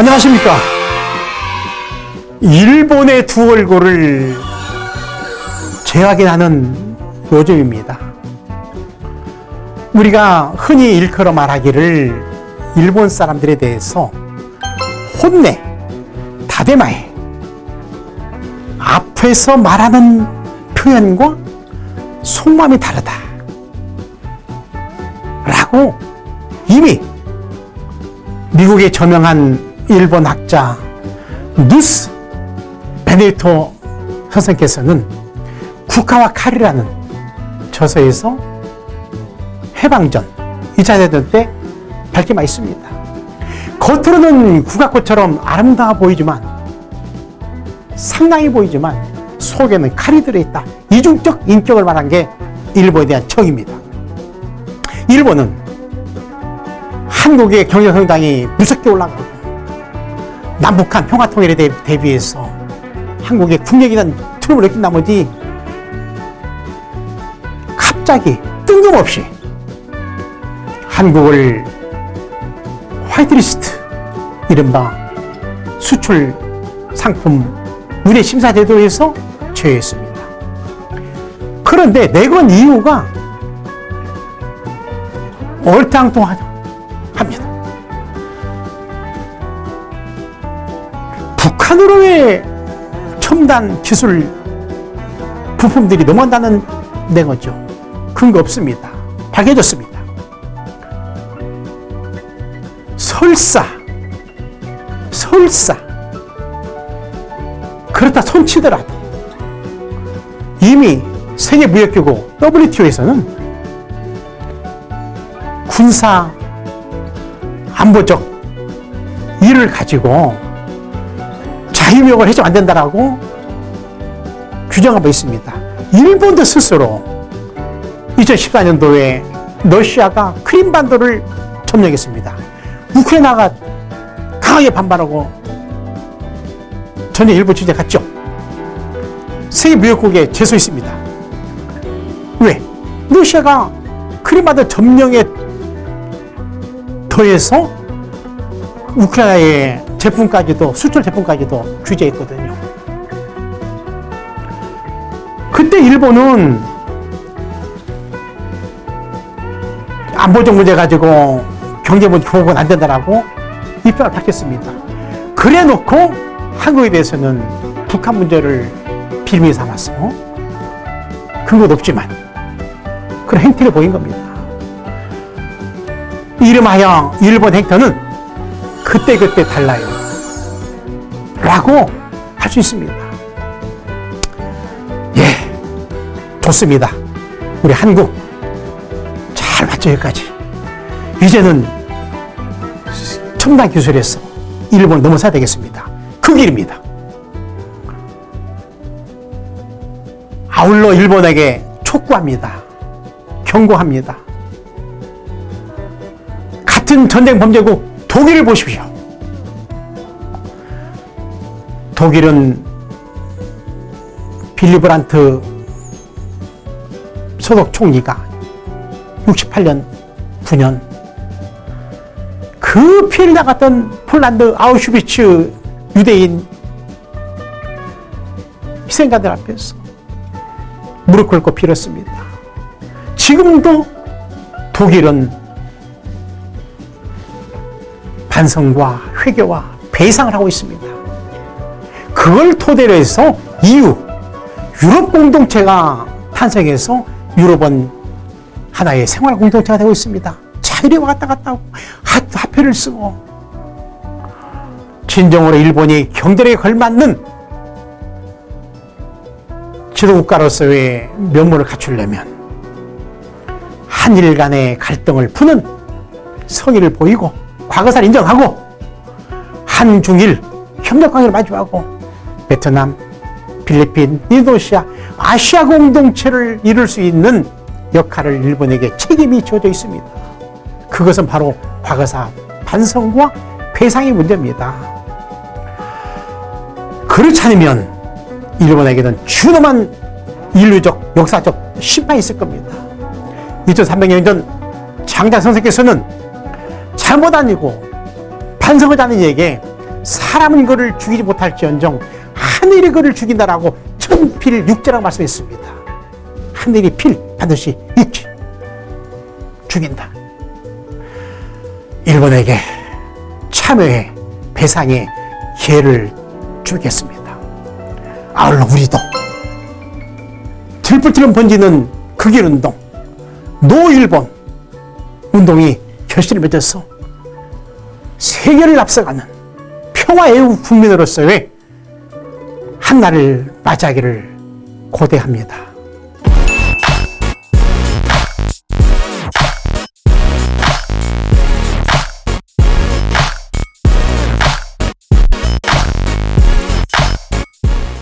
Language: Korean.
안녕하십니까. 일본의 두 얼굴을 재확인하는 요즘입니다. 우리가 흔히 일컬어 말하기를 일본 사람들에 대해서 혼내, 다대마해, 앞에서 말하는 표현과 속마음이 다르다. 라고 이미 미국의 저명한 일본 학자 누스 베네토 선생께서는 국가와 칼이라는 저서에서 해방전 2차 대전 때 밝게 있습니다. 겉으로는 국악꽃처럼 아름다워 보이지만 상당히 보이지만 속에는 칼이 들어있다. 이중적 인격을 말한 게 일본에 대한 정입니다. 일본은 한국의 경제성장이 무섭게 올라가고 남북한 평화통일에 대비해서 한국의 국력이라는 트름을 느낀 나머지 갑자기 뜬금없이 한국을 화이트리스트 이른바 수출 상품 운해 심사 제도에서 제외했습니다. 그런데 내건 이유가 얼짱뚱하죠. 북한으로의 첨단 기술 부품들이 넘어간다는 내거죠. 근거 없습니다. 밝혀졌습니다. 설사, 설사, 그렇다 손치더라도 이미 세계무역기구 WTO에서는 군사 안보적 일을 가지고 자유무역을 해서는 안 된다라고 규정하고 있습니다. 일본도 스스로 2014년도에 러시아가 크림반도를 점령했습니다. 우크라이나가 강하게 반발하고 전혀 일본 주재 갔죠. 세계 무역국에 제소 있습니다. 왜? 러시아가 크림반도 점령에 더해서 우크라이나의 제품까지도 수출 제품까지도 규제했거든요. 그때 일본은 안보적 문제 가지고 경제 문제 보고는 안 된다라고 입장을 밝혔습니다. 그래 놓고 한국에 대해서는 북한 문제를 빌미 삼아서 근거도 없지만 그런 행태를 보인 겁니다. 이름하여 일본 행태는 그때그때 달라요. 라고 할 수 있습니다. 예, 좋습니다. 우리 한국 잘 맞죠, 여기까지. 이제는 첨단 기술에서 일본을 넘어서야 되겠습니다. 그 길입니다. 아울러 일본에게 촉구합니다. 경고합니다. 같은 전쟁 범죄국 독일을 보십시오. 독일은 빌리 브란트 소속 총리가 68년, 9년 그 피해를 당했던 폴란드 아우슈비츠 유대인 희생자들 앞에서 무릎 꿇고 빌었습니다. 지금도 독일은 반성과 회개와 배상을 하고 있습니다. 그걸 토대로 해서 EU, 유럽 공동체가 탄생해서 유럽은 하나의 생활 공동체가 되고 있습니다. 자유리 왔다 갔다 하고 화폐를 쓰고 진정으로 일본이 경제력에 걸맞는 지도국가로서의 면모를 갖추려면 한일 간의 갈등을 푸는 성의를 보이고 과거사를 인정하고 한중일 협력관계를 마주하고 베트남, 필리핀, 인도네시아, 아시아 공동체를 이룰 수 있는 역할을 일본에게 책임이 주어져 있습니다. 그것은 바로 과거사 반성과 배상의 문제입니다. 그렇지 않으면 일본에게는 준엄한 인류적, 역사적 심판이 있을 겁니다. 2300년 전 장자 선생께서는 잘못 아니고 반성을 하는 이에게 사람은 그를 죽이지 못할지언정 하늘이 그를 죽인다라고 천필 육제라고 말씀했습니다. 하늘이 필 반드시 육지 죽인다. 일본에게 참여의 배상의 기회를 주겠습니다. 아울러 우리도 들불처럼 번지는 극일 운동, 노일본 운동이 결실을 맺어서 세계를 앞서가는 평화의 국민으로서의 한날을 맞이하기를 고대합니다.